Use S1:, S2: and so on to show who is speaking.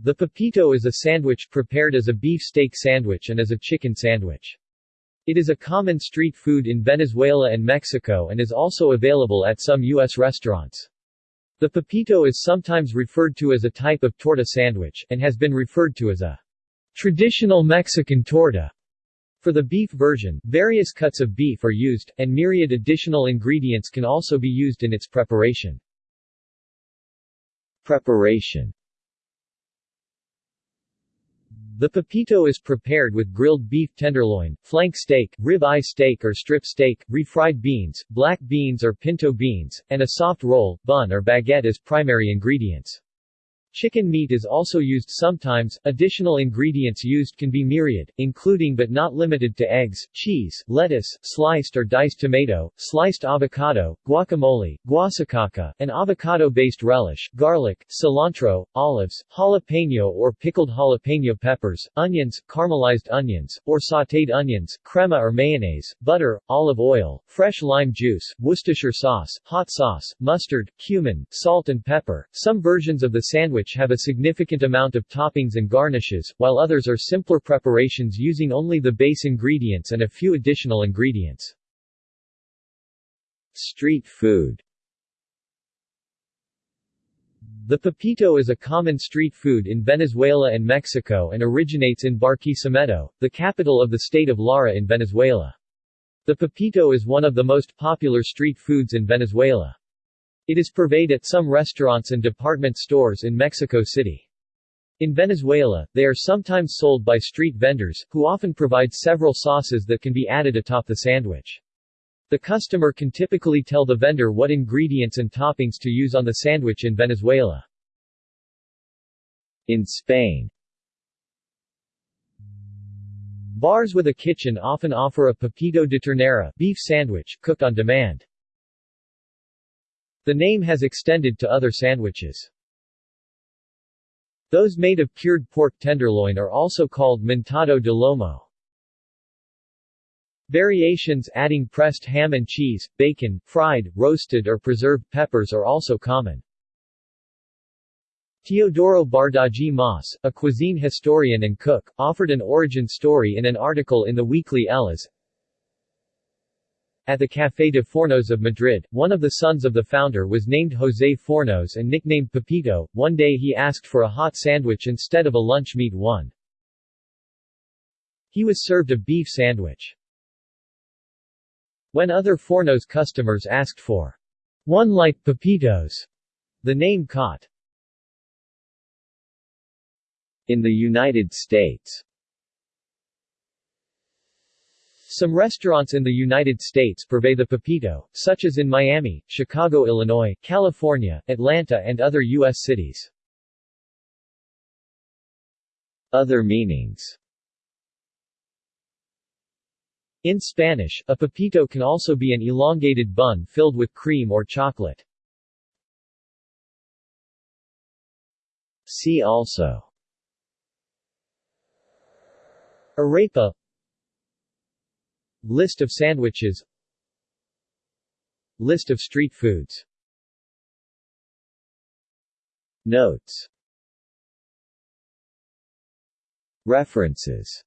S1: The pepito is a sandwich prepared as a beef steak sandwich and as a chicken sandwich. It is a common street food in Venezuela and Mexico and is also available at some U.S. restaurants. The pepito is sometimes referred to as a type of torta sandwich, and has been referred to as a traditional Mexican torta. For the beef version, various cuts of beef are used, and myriad additional ingredients can also be used in its preparation. Preparation the pepito is prepared with grilled beef tenderloin, flank steak, rib-eye steak or strip steak, refried beans, black beans or pinto beans, and a soft roll, bun or baguette as primary ingredients. Chicken meat is also used sometimes. Additional ingredients used can be myriad, including but not limited to eggs, cheese, lettuce, sliced or diced tomato, sliced avocado, guacamole, guasacaca, an avocado-based relish, garlic, cilantro, olives, jalapeno or pickled jalapeno peppers, onions, caramelized onions, or sautéed onions, crema or mayonnaise, butter, olive oil, fresh lime juice, Worcestershire sauce, hot sauce, mustard, cumin, salt and pepper. Some versions of the sandwich which have a significant amount of toppings and garnishes, while others are simpler preparations using only the base ingredients and a few additional ingredients. Street food The pepito is a common street food in Venezuela and Mexico and originates in Barquisimeto, the capital of the state of Lara in Venezuela. The pepito is one of the most popular street foods in Venezuela. It is purveyed at some restaurants and department stores in Mexico City. In Venezuela, they are sometimes sold by street vendors, who often provide several sauces that can be added atop the sandwich. The customer can typically tell the vendor what ingredients and toppings to use on the sandwich in Venezuela. In Spain Bars with a kitchen often offer a pepito de ternera beef sandwich, cooked on demand. The name has extended to other sandwiches. Those made of cured pork tenderloin are also called montado de lomo. Variations adding pressed ham and cheese, bacon, fried, roasted or preserved peppers are also common. Teodoro Bardají Mas, a cuisine historian and cook, offered an origin story in an article in the weekly Elas, at the Café de Fornos of Madrid, one of the sons of the founder was named José Fornos and nicknamed Pepito. One day he asked for a hot sandwich instead of a lunch meat one. He was served a beef sandwich. When other Fornos customers asked for one like Pepitos, the name caught. In the United States some restaurants in the United States purvey the pepito, such as in Miami, Chicago, Illinois, California, Atlanta and other U.S. cities. Other meanings In Spanish, a pepito can also be an elongated bun filled with cream or chocolate. See also Arepa List of sandwiches. List of street foods. Notes. References